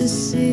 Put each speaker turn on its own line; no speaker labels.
the sea.